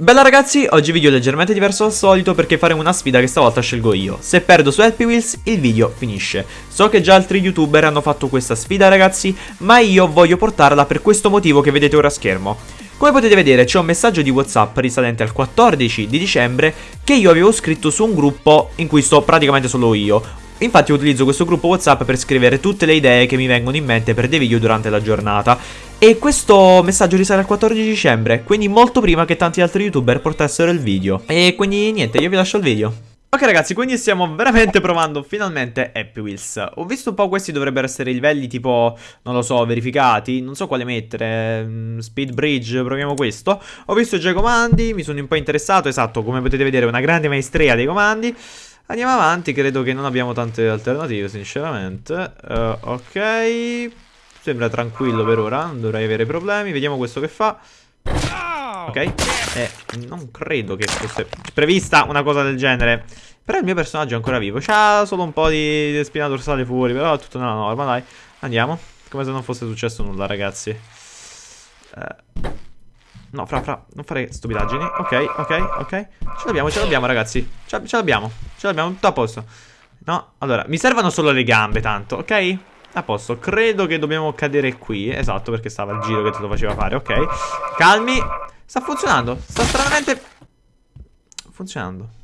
Bella ragazzi, oggi video leggermente diverso dal solito perché faremo una sfida che stavolta scelgo io. Se perdo su Happy Wheels il video finisce. So che già altri youtuber hanno fatto questa sfida ragazzi, ma io voglio portarla per questo motivo che vedete ora a schermo. Come potete vedere c'è un messaggio di Whatsapp risalente al 14 di dicembre che io avevo scritto su un gruppo in cui sto praticamente solo io. Infatti utilizzo questo gruppo Whatsapp per scrivere tutte le idee che mi vengono in mente per dei video durante la giornata. E questo messaggio risale al 14 dicembre, quindi molto prima che tanti altri youtuber portassero il video. E quindi niente, io vi lascio il video. Ok ragazzi, quindi stiamo veramente provando finalmente Happy Wheels Ho visto un po' questi dovrebbero essere livelli tipo, non lo so, verificati Non so quale mettere, mm, Speed Bridge, proviamo questo Ho visto già i comandi, mi sono un po' interessato, esatto, come potete vedere una grande maestria dei comandi Andiamo avanti, credo che non abbiamo tante alternative sinceramente. Uh, Ok, sembra tranquillo per ora, non dovrei avere problemi. Vediamo questo che fa. Ok, eh, non credo che fosse prevista una cosa del genere. Però il mio personaggio è ancora vivo. C'ha solo un po' di spina dorsale fuori Però è tutto nella norma, dai. Andiamo. Come se non fosse successo nulla, ragazzi. Eh, No, fra, fra, non fare stupidaggini. Ok, ok, ok. Ce l'abbiamo, ce l'abbiamo, ragazzi. Ce l'abbiamo, ce l'abbiamo, tutto a posto. No, allora, mi servono solo le gambe, tanto, ok? A posto, credo che dobbiamo cadere qui. Esatto, perché stava il giro che te lo faceva fare, ok? Calmi. Sta funzionando, sta stranamente funzionando